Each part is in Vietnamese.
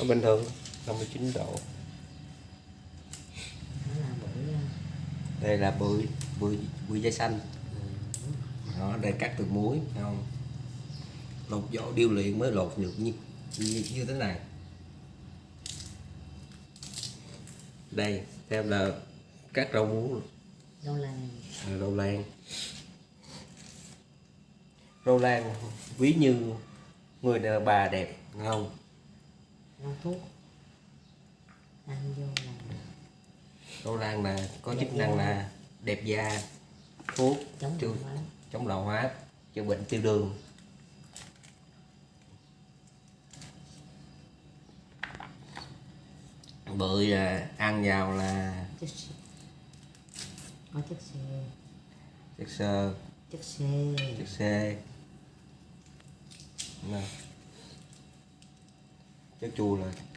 nó bình thường. 59 độ nó là bưởi đây là bưởi bưởi bưởi da xanh. Đó đây cắt từ muối không? Lột vỏ điêu luyện mới lột được như như, như thế này. Đây theo là cắt rau muống. Đâu là à, rau lan. Rau lan ví như người đàn bà đẹp không rau thuốc. Ăn vô là rau lan là có Đẹp chức năng da. là đẹp da thuốc chống máu chống lão hóa chữa bệnh tiêu đường. Bưởi là ăn vào là chất xơ có chất xơ chất xơ chất xơ chất xê Nè. chùa chua là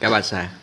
cá ba sa